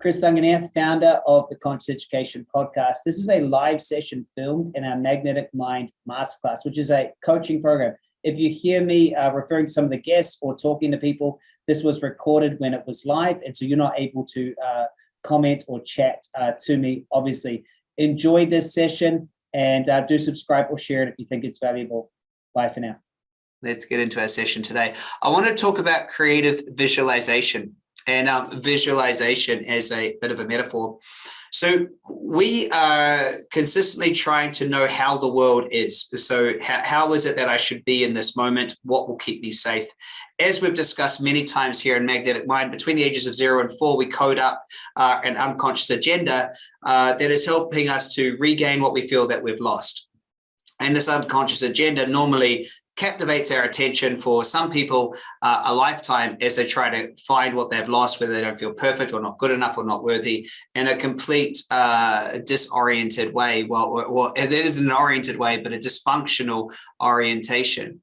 Chris Duncan here, founder of the Conscious Education Podcast. This is a live session filmed in our Magnetic Mind Masterclass, which is a coaching program. If you hear me uh, referring to some of the guests or talking to people, this was recorded when it was live, and so you're not able to uh, comment or chat uh, to me, obviously. Enjoy this session and uh, do subscribe or share it if you think it's valuable. Bye for now. Let's get into our session today. I want to talk about creative visualization and um, visualization as a bit of a metaphor. So we are consistently trying to know how the world is. So how, is it that I should be in this moment? What will keep me safe? As we've discussed many times here in Magnetic Mind, between the ages of zero and four, we code up uh, an unconscious agenda uh, that is helping us to regain what we feel that we've lost. And this unconscious agenda normally captivates our attention for some people uh, a lifetime as they try to find what they've lost, whether they don't feel perfect or not good enough or not worthy in a complete uh, disoriented way. Well, well, it is an oriented way, but a dysfunctional orientation.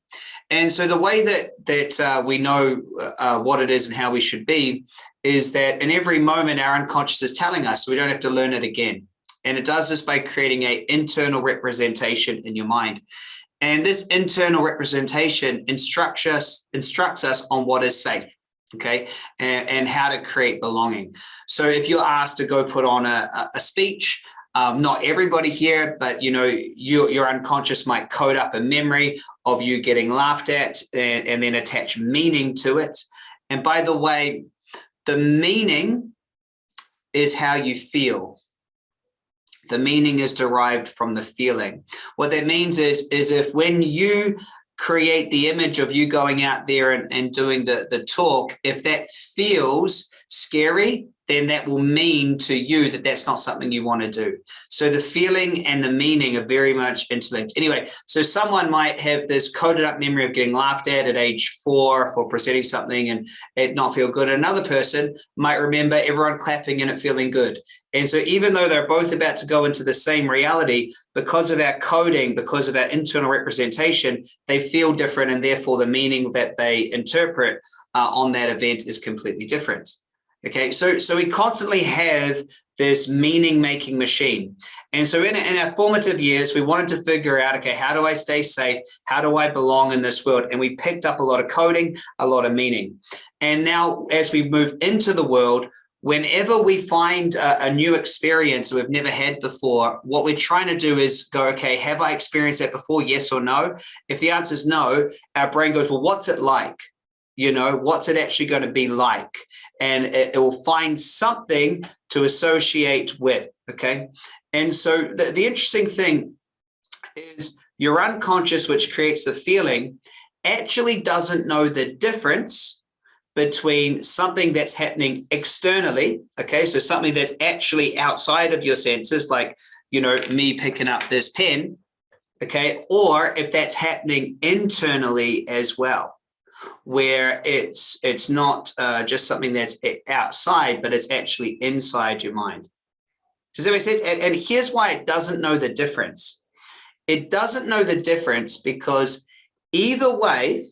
And so the way that that uh, we know uh, what it is and how we should be is that in every moment our unconscious is telling us, so we don't have to learn it again. And it does this by creating a internal representation in your mind. And this internal representation instructs us, instructs us on what is safe, okay, and, and how to create belonging. So if you're asked to go put on a, a speech, um, not everybody here, but you know, you, your unconscious might code up a memory of you getting laughed at and, and then attach meaning to it. And by the way, the meaning is how you feel. The meaning is derived from the feeling. What that means is, is if when you create the image of you going out there and, and doing the, the talk, if that feels scary, then that will mean to you that that's not something you want to do. So the feeling and the meaning are very much interlinked. Anyway, so someone might have this coded up memory of getting laughed at at age four for presenting something and it not feel good. Another person might remember everyone clapping and it feeling good. And so even though they're both about to go into the same reality, because of our coding, because of our internal representation, they feel different and therefore the meaning that they interpret uh, on that event is completely different. Okay, so so we constantly have this meaning making machine. And so in, in our formative years, we wanted to figure out, okay, how do I stay safe? How do I belong in this world? And we picked up a lot of coding, a lot of meaning. And now as we move into the world, whenever we find a, a, new experience we've never had before, what we're trying to do is go, okay, have I experienced that before? Yes or no? If the answer is no, our brain goes, well, what's it like? you know, what's it actually going to be like? And it, it, will find something to associate with, okay? And so the, the interesting thing is your unconscious, which creates the feeling, actually doesn't know the difference between something that's happening externally, okay? So something that's actually outside of your senses, like, you know, me picking up this pen, okay? Or if that's happening internally as well where it's it's not uh, just something that's outside, but it's actually inside your mind. Does that make sense? And, and here's why it doesn't know the difference. It doesn't know the difference because either way,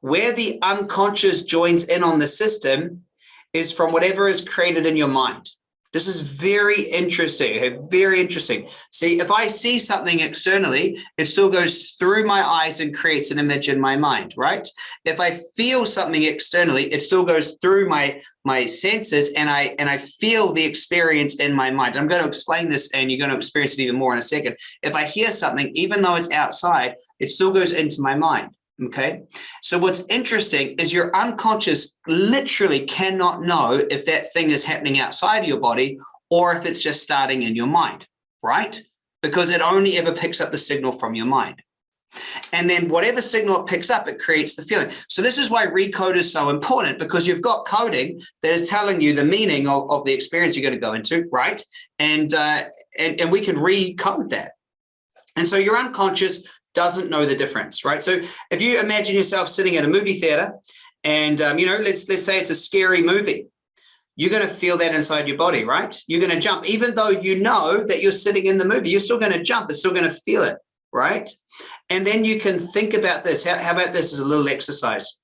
where the unconscious joins in on the system is from whatever is created in your mind. This is very interesting, very interesting. See, if I see something externally, it still goes through my eyes and creates an image in my mind, right? If I feel something externally, it still goes through my my senses and I and I feel the experience in my mind. I'm going to explain this and you're going to experience it even more in a second. If I hear something, even though it's outside, it still goes into my mind. Okay. So what's interesting is your unconscious literally cannot know if that thing is happening outside of your body or if it's just starting in your mind, right? Because it only ever picks up the signal from your mind. And then whatever signal it picks up, it creates the feeling. So this is why recode is so important because you've got coding that is telling you the meaning of, of the experience you're going to go into, right? And, uh, and, and we can recode that. And so your unconscious doesn't know the difference, right? So if you imagine yourself sitting at a movie theater and, um, you know, let's, let's say it's a scary movie, you're going to feel that inside your body, right? You're going to jump, even though you know that you're sitting in the movie, you're still going to jump, it's still going to feel it, right? And then you can think about this. How, how about this as a little exercise?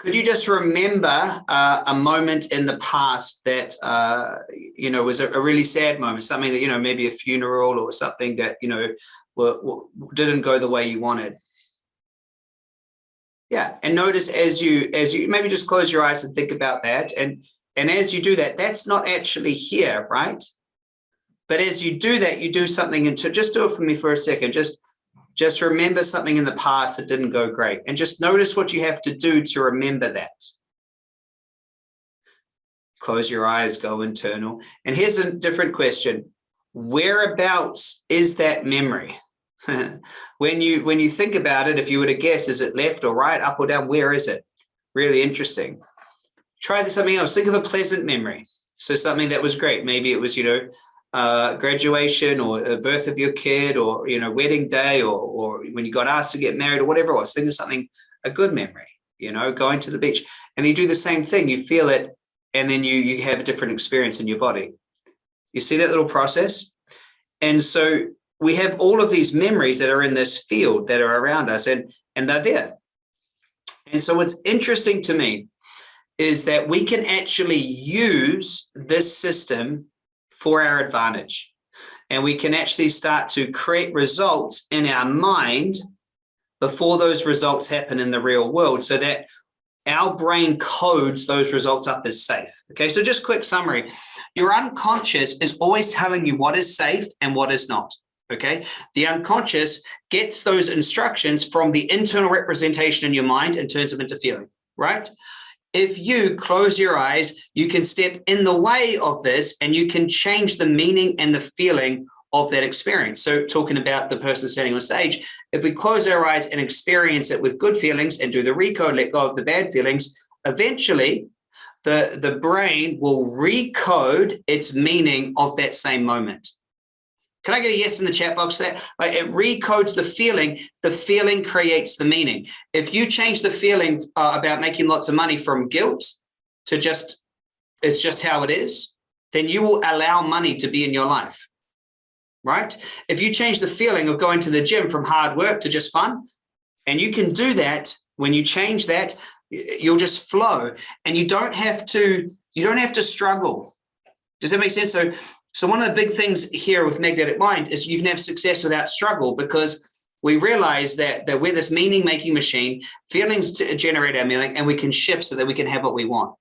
Could you just remember uh, a moment in the past that, uh, you know, was a, a, really sad moment, something that, you know, maybe a funeral or something that, you know, were, were, didn't go the way you wanted? Yeah, and notice as you, as you maybe just close your eyes and think about that. And, and as you do that, that's not actually here, right? But as you do that, you do something into, just do it for me for a second, just just remember something in the past that didn't go great and just notice what you have to do to remember that. Close your eyes, go internal. And here's a different question. Whereabouts is that memory? when you when you think about it, if you were to guess, is it left or right, up or down? Where is it? Really interesting. Try something else. Think of a pleasant memory. So something that was great. Maybe it was, you know, uh, graduation or the birth of your kid or, you know, wedding day or, or when you got asked to get married or whatever it was, think of something, a good memory, you know, going to the beach and you do the same thing, you feel it, and then you, you have a different experience in your body. You see that little process? And so we have all of these memories that are in this field that are around us and, and they're there. And so what's interesting to me is that we can actually use this system for our advantage. And we can actually start to create results in our mind before those results happen in the real world so that our brain codes those results up as safe. Okay, so just quick summary. Your unconscious is always telling you what is safe and what is not. Okay, the unconscious gets those instructions from the internal representation in your mind and turns them into feeling, right? if you close your eyes, you can step in the way of this and you can change the meaning and the feeling of that experience. So talking about the person standing on stage, if we close our eyes and experience it with good feelings and do the recode, let go of the bad feelings, eventually the, the brain will recode its meaning of that same moment. Can I get a yes in the chat box there? Like it recodes the feeling. The feeling creates the meaning. If you change the feeling uh, about making lots of money from guilt to just, it's just how it is, then you will allow money to be in your life, right? If you change the feeling of going to the gym from hard work to just fun, and you can do that, when you change that, you'll just flow and you don't have to, you don't have to struggle. Does that make sense? So so one of the big things here with magnetic mind is you can have success without struggle because we realize that, that we're this meaning making machine, feelings to generate our meaning and we can shift so that we can have what we want.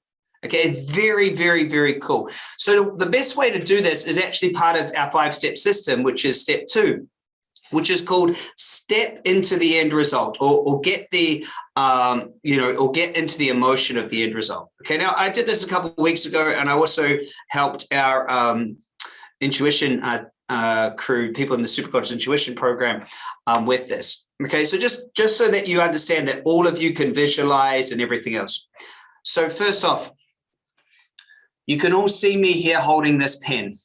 Okay, very, very, very cool. So the best way to do this is actually part of our five step system, which is step two, which is called step into the end result or, or get the, um, you know, or get into the emotion of the end result. Okay, now I did this a couple of weeks ago and I also helped our, um, intuition uh, uh, crew, people in the superconscious intuition program um, with this. Okay, so just, just so that you understand that all of you can visualize and everything else. So first off, you can all see me here holding this pen.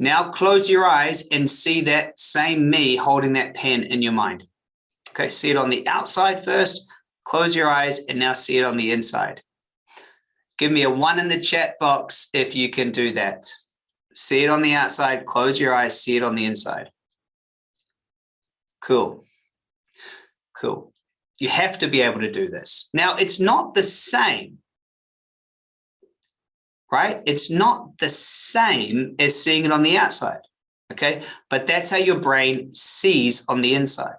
Now close your eyes and see that same me holding that pen in your mind. Okay, see it on the outside first, close your eyes and now see it on the inside. Give me a one in the chat box if you can do that. See it on the outside, close your eyes, see it on the inside. Cool. Cool. You have to be able to do this. Now, it's not the same, right? It's not the same as seeing it on the outside, okay? But that's how your brain sees on the inside.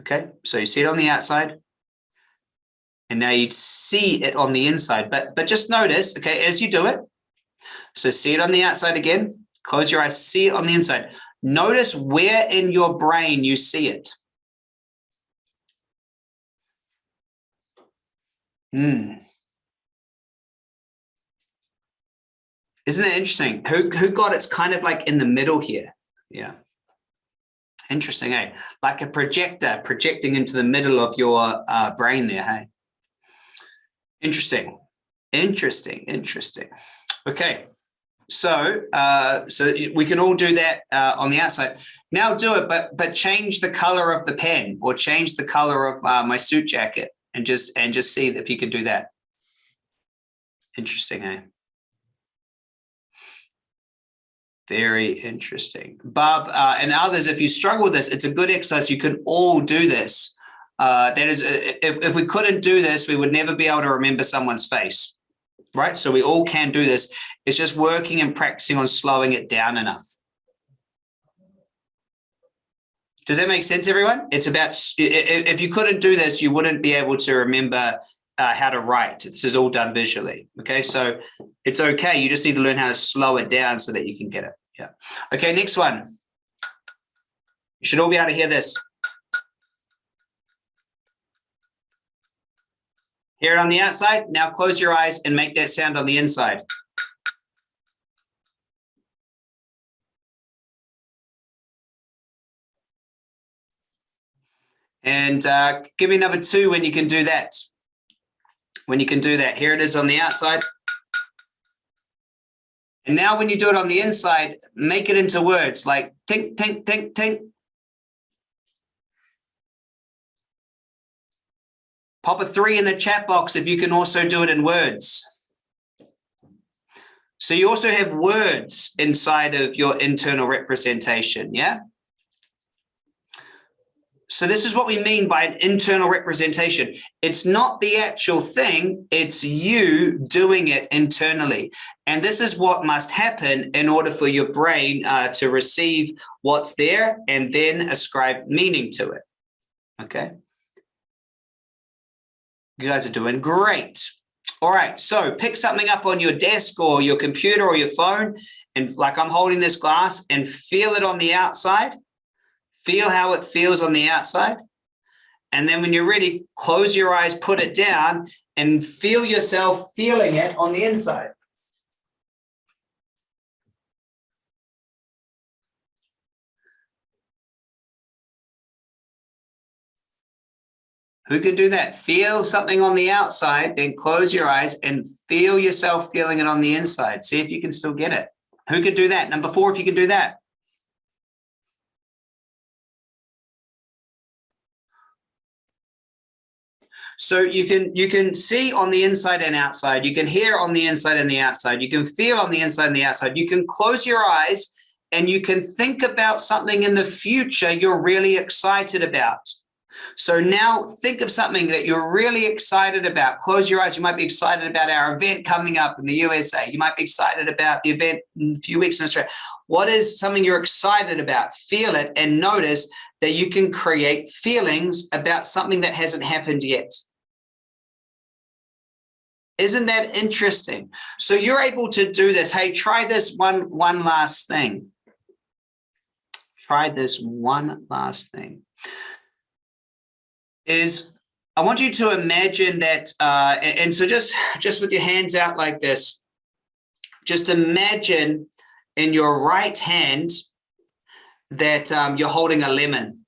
Okay, so you see it on the outside, and now you'd see it on the inside. But, but just notice, okay, as you do it, so see it on the outside again, close your eyes, see it on the inside. Notice where in your brain you see it. Hmm. Isn't that interesting? Who, who got it's kind of like in the middle here. Yeah. Interesting, eh? Like a projector projecting into the middle of your uh, brain there, hey? Interesting. Interesting. Interesting. Okay. So, uh, so we can all do that uh, on the outside. Now do it, but but change the color of the pen or change the color of uh, my suit jacket and just and just see if you can do that. Interesting, eh? Very interesting. Bob uh, and others, if you struggle with this, it's a good exercise. You can all do this. Uh, that is, uh, if, if we couldn't do this, we would never be able to remember someone's face, right? So we all can do this. It's just working and practicing on slowing it down enough. Does that make sense, everyone? It's about, if you couldn't do this, you wouldn't be able to remember uh, how to write. This is all done visually. Okay, so it's okay. You just need to learn how to slow it down so that you can get it. Yeah. Okay, next one. You should all be able to hear this. Hear it on the outside. Now close your eyes and make that sound on the inside. And uh, give me number two when you can do that. When you can do that. Here it is on the outside. And now when you do it on the inside, make it into words like tink, tink, tink, tink. Pop a three in the chat box if you can also do it in words. So you also have words inside of your internal representation, yeah? So this is what we mean by an internal representation. It's not the actual thing, it's you doing it internally. And this is what must happen in order for your brain uh, to receive what's there and then ascribe meaning to it. Okay. You guys are doing great. All right, so pick something up on your desk or your computer or your phone, and like I'm holding this glass and feel it on the outside feel how it feels on the outside. And then when you're ready, close your eyes, put it down and feel yourself feeling it on the inside. Who can do that? Feel something on the outside, then close your eyes and feel yourself feeling it on the inside. See if you can still get it. Who can do that? Number four, if you can do that. So you can you can see on the inside and outside, you can hear on the inside and the outside, you can feel on the inside and the outside, you can close your eyes and you can think about something in the future you're really excited about. So now think of something that you're really excited about. Close your eyes. You might be excited about our event coming up in the USA. You might be excited about the event in a few weeks in Australia. What is something you're excited about? Feel it and notice that you can create feelings about something that hasn't happened yet. Isn't that interesting? So you're able to do this. Hey, try this one, one last thing. Try this one last thing. Is I want you to imagine that, uh, and so just, just with your hands out like this, just imagine in your right hand that um, you're holding a lemon,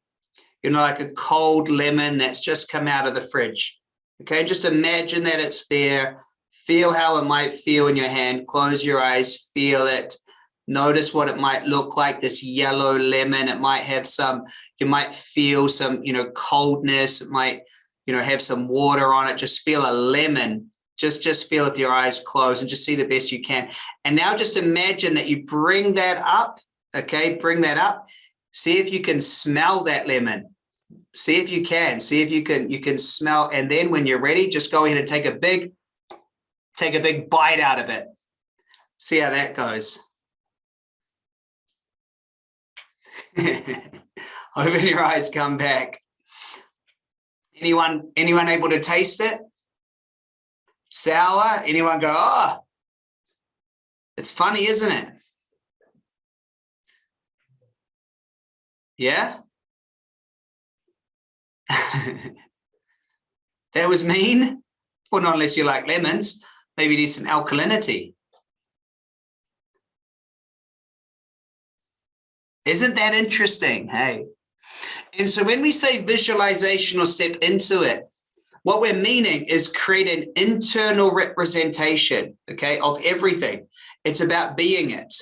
you know, like a cold lemon that's just come out of the fridge. Okay, just imagine that it's there. Feel how it might feel in your hand. Close your eyes, feel it. Notice what it might look like, this yellow lemon. It might have some, you might feel some, you know, coldness. It might, you know, have some water on it. Just feel a lemon. Just, just feel with your eyes closed and just see the best you can. And now just imagine that you bring that up, okay? Bring that up. See if you can smell that lemon see if you can see if you can you can smell and then when you're ready just go ahead and take a big take a big bite out of it. See how that goes. Open your eyes come back. Anyone anyone able to taste it? Sour? Anyone go oh it's funny isn't it? Yeah that was mean. Well, not unless you like lemons. Maybe you need some alkalinity. Isn't that interesting? Hey. And so when we say visualization or step into it, what we're meaning is create an internal representation, okay, of everything. It's about being it.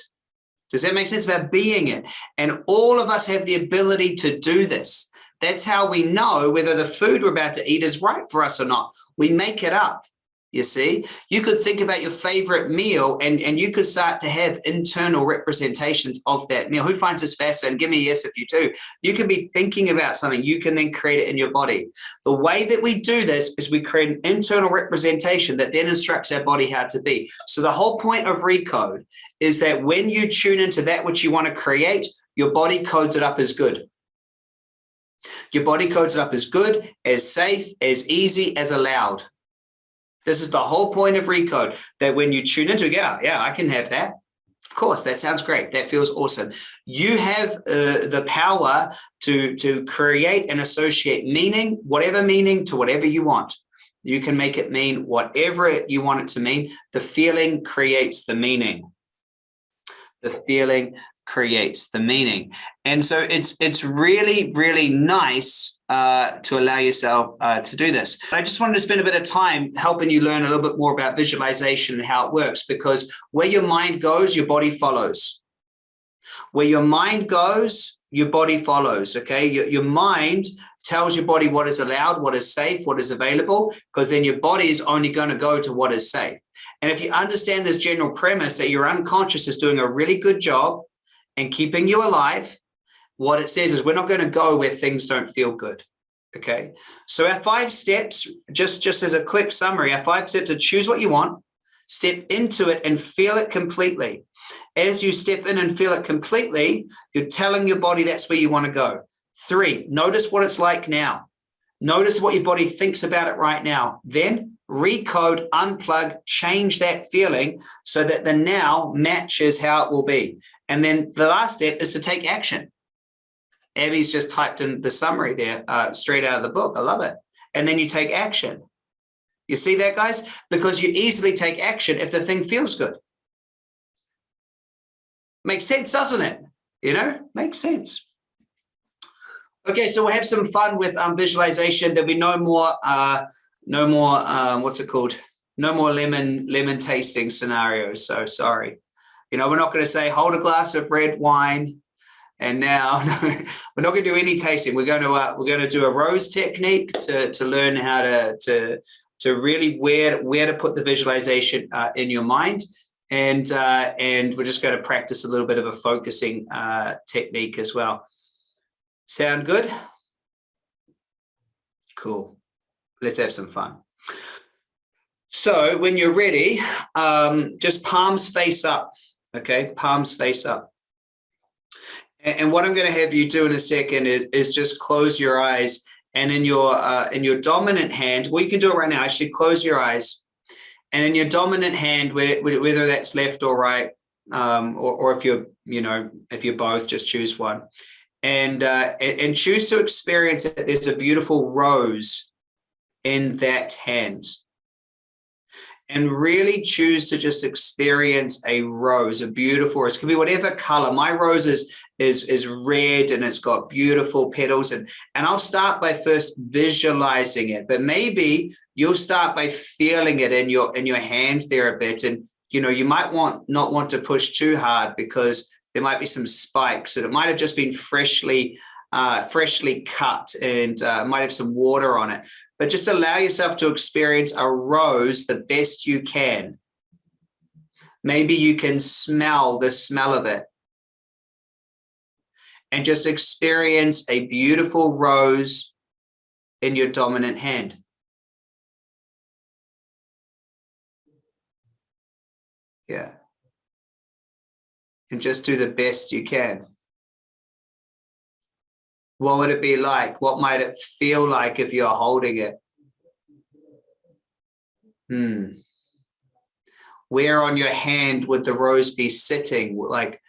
Does that make sense? About being it. And all of us have the ability to do this. That's how we know whether the food we're about to eat is right for us or not. We make it up. you see? You could think about your favorite meal and and you could start to have internal representations of that meal. Who finds this fascinating? Give me a yes if you do. You can be thinking about something you can then create it in your body. The way that we do this is we create an internal representation that then instructs our body how to be. So the whole point of recode is that when you tune into that which you want to create your body codes it up as good your body codes it up as good as safe as easy as allowed this is the whole point of Recode, that when you tune into, yeah, yeah, I can have that. Of course, that sounds great. That feels awesome. You have uh, the power to, to create and associate meaning, whatever meaning to whatever you want. You can make it mean whatever you want it to mean. The feeling creates the meaning. The feeling creates the meaning. And so it's it's really, really nice uh, to allow yourself uh, to do this. I just wanted to spend a bit of time helping you learn a little bit more about visualization and how it works, because where your mind goes, your body follows. Where your mind goes, your body follows, okay? Your, your mind tells your body what is allowed, what is safe, what is available, because then your body is only going to go to what is safe. And if you understand this general premise that your unconscious is doing a really good job and keeping you alive, what it says is we're not going to go where things don't feel good. Okay. So our five steps, just, just as a quick summary, our five steps are choose what you want, step into it and feel it completely. As you step in and feel it completely, you're telling your body that's where you want to go. Three, notice what it's like now. Notice what your body thinks about it right now. Then recode, unplug, change that feeling so that the now matches how it will be. And then the last step is to take action. Abby's just typed in the summary there uh, straight out of the book. I love it. And then you take action. You see that, guys? Because you easily take action if the thing feels good. Makes sense, doesn't it? You know, makes sense. Okay, so we'll have some fun with um, visualization. There'll be no more, uh, no more, um, what's it called? No more lemon lemon tasting scenarios. So sorry. You know, we're not going to say hold a glass of red wine and now we're not going to do any tasting. We're going to uh, we're going to do a rose technique to to learn how to to to really where where to put the visualization uh, in your mind. And uh, and we're just going to practice a little bit of a focusing uh, technique as well. Sound good? Cool. Let's have some fun. So when you're ready, um, just palms face up. Okay, palms face up. And, what I'm going to have you do in a second is, is just close your eyes and in your uh, in your dominant hand, well, you can do it right now. Actually, close your eyes, and in your dominant hand, whether that's left or right, um, or, or if you're you know if you're both, just choose one, and uh, and choose to experience it. There's a beautiful rose in that hand and really choose to just experience a rose, a beautiful rose. It can be whatever color. My rose is, is, is red and it's got beautiful petals. And, and I'll start by first visualizing it, but maybe you'll start by feeling it in your, in your hand there a bit. And, you know, you might want not want to push too hard because there might be some spikes and it might have just been freshly uh, freshly cut and uh, might have some water on it, but just allow yourself to experience a rose the best you can. Maybe you can smell the smell of it and just experience a beautiful rose in your dominant hand. Yeah. And just do the best you can. What would it be like? What might it feel like if you're holding it? Hmm. Where on your hand would the rose be sitting? Like,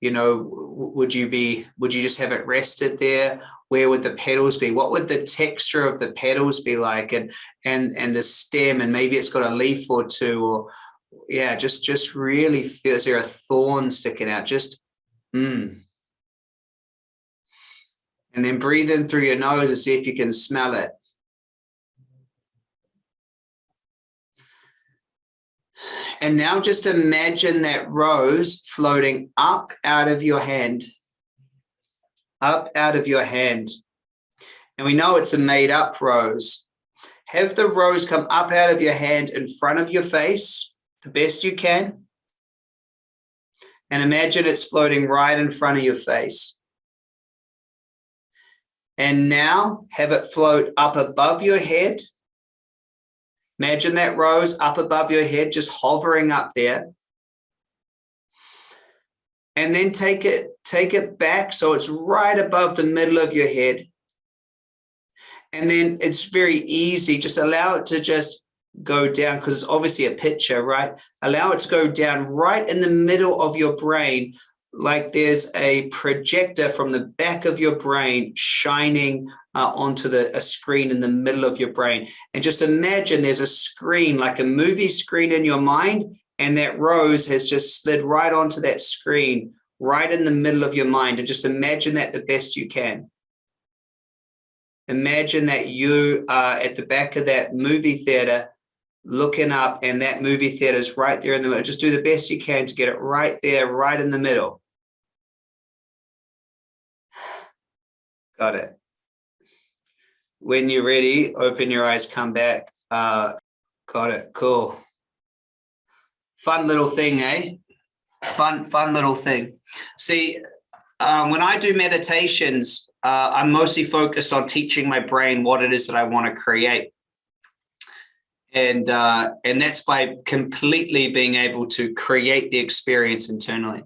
you know, would you be, would you just have it rested there? Where would the petals be? What would the texture of the petals be like? And, and, and the stem, and maybe it's got a leaf or two, or yeah, just, just really feel, is there a thorn sticking out? Just, hmm. And then breathe in through your nose and see if you can smell it. And now just imagine that rose floating up out of your hand, up out of your hand. And we know it's a made up rose. have the rose come up out of your hand in front of your face the best you can. And imagine it's floating right in front of your face. And now have it float up above your head. Imagine that rose up above your head, just hovering up there. And then take it, take it back so it's right above the middle of your head. And then it's very easy, just allow it to just go down because it's obviously a picture, right? Allow it to go down right in the middle of your brain, like there's a projector from the back of your brain shining uh, onto the a screen in the middle of your brain. And just imagine there's a screen, like a movie screen in your mind, and that rose has just slid right onto that screen, right in the middle of your mind. And just imagine that the best you can. Imagine that you are at the back of that movie theater looking up and that movie theater is right there in the middle. Just do the best you can to get it right there, right in the middle. Got it. When you're ready, open your eyes, come back. Uh, got it, cool. Fun little thing, eh? Fun, fun little thing. See, um, when I do meditations, uh, I'm mostly focused on teaching my brain what it is that I want to create and uh, and that's by completely being able to create the experience internally.